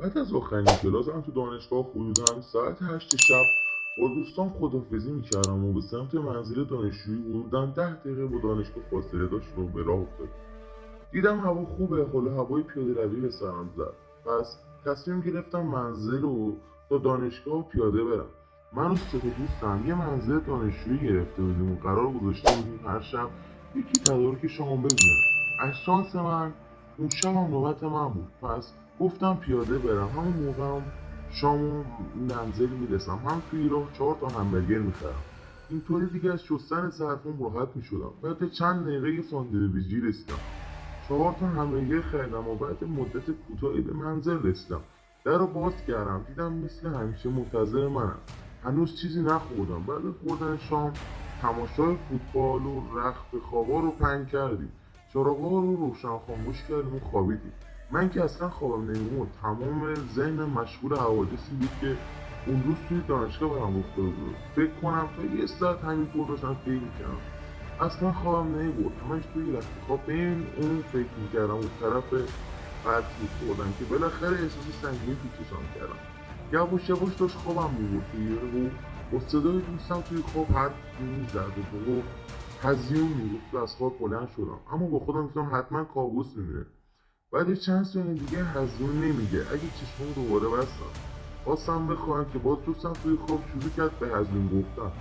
بعد از آخرین کلاسم تو دانشگاه حدودا ساعت هشت شب با دوستان خدافزی می‌کردم و به سمت منزل دانشجویی حدودا ده دقیقه با دانشگاه فاصله داشت رو به راه افتاد. دیدم هوا خوبه حالا هوای پیاده روی به سرم زد. پس تصمیم گرفتم منزل رو تا دانشگاه پیاده برم. من و سه دوستم یه منزل دانشجویی گرفته بودیم و قرار گذاشته بودیم هر شب یکی تدارک شام ببینم از شانس من شب هم نوبت من بود. پس گفتم پیاده برم. همون موقع هم شام و منزل می‌رسم. هم توی راه چهار تا همبرگر می‌خرم. اینطوری دیگه از شستن ظرفم راحت می‌شدم. بعد چند دقیقه یه ساندویچی رسیدم. چهار تا همبرگر خریدم و بعد مدت کوتاهی به منزل رسیدم. در رو باز کردم. دیدم مثل همیشه منتظر منم. هنوز چیزی نخوردم. بعد خوردن شام تماشای فوتبال و رخت خوابا رو پنگ کردیم. چراغا رو روشن خاموش کردیم و خوابیدیم. من که اصلا خوابم نمیمون تمام ذهن مشغول حوادثی بود که اون روز توی دانشگاه برام افتاده بود. فکر کنم تا یه ساعت همینطور داشتم فکر می‌کردم. اصلا خوابم نمی‌برد همش توی رخت خواب. به اون فکر می‌کردم و طرف بعد خوردم که بالاخره احساس سنگینی تو کردم. یواش یواش داشت خوابم می‌برد و با صدای دوستم توی خواب حد می‌زد و هزیون می‌گفت و از خواب بلند شدم. اما با خودم گفتم حتما کابوس می‌بینه بعد چند ثانیه دیگه هزیون نمیگه. اگه چشمم دوباره بستم خواستم بخواهم که باز دوستم توی خواب شروع کرد به هزیون گفتم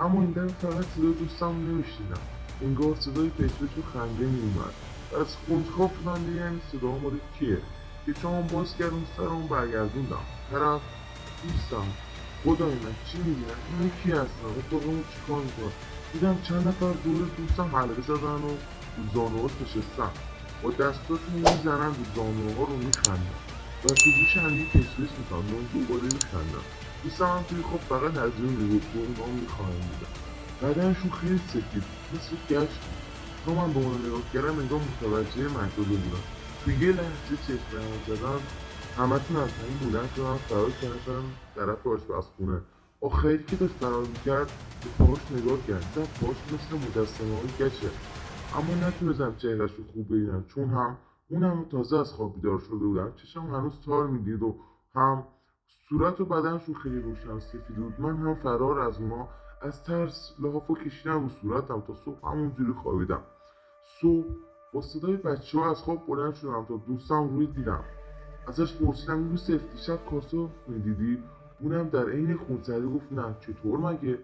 اما این دفعه فقط صدای دوستم نمیشنیدم. انگار صدای پشپش و خنده میومد از خواب شدم یعنی صدا مورد کیه؟ که چون باز کردم سرم برگردوندم. طرف دوستم خدای من چی می‌بینم این کی هستن و اون چیکار می‌کنم دیدم چند نفر دور دوستم حلقه زدن و زانوها نشستن با دستاشون می‌زنن رو زانوها رو میخندن و تو گوش هندی پسپس می‌کنن و دوباره میخندن دوستم هم توی خب فقط از اون می‌گفت و اونا می‌خواهم بودن بدنشون خیلی سفید مثل گشت تا من به اون نگاه کردم انگار متوجه شده بودم تو یه لحظه چشم زدم همتون از همین بودن من فرار کردم طرف آشپزخونه. آخری که داشت فرار می‌کرد به پاش نگاه کرد. دیدم پاش مثل مجسمه های گچه. اما نتونستم چهرش رو خوب ببینم چون هم اونم تازه از خواب بیدار شده بودم. چشم هنوز تار می‌دید و هم صورت و بدنشون خیلی روشن سفید بود. من هم فرار از اونا از ترس لحافو کشیدم رو صورتم تا صبح همونجوری خوابیدم. صبح با صدای بچه ها از خواب بلند شدم تا دوستم روی دیدم. ازش پرسیدم یوسف دیشب کاسو می‌دیدی؟ اونم در عین خونسردی گفت نه. چطور مگه؟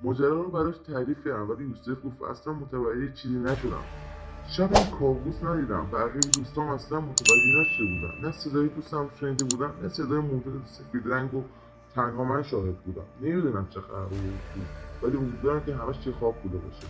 ماجرا رو براش تعریف کردم ولی یوسف گفت اصلا متوجه چیزی نشدم. شب این کابوس ندیدم. بقیه دوستان اصلا متوجه نشده بودن. نه صدای دوستم شنیده بودم نه صدای موجود سفید رنگ و تنها من شاهد بودم. نمی‌دونم چه خبر بود. ولی امیدوارم که همش چه خواب بوده باشه.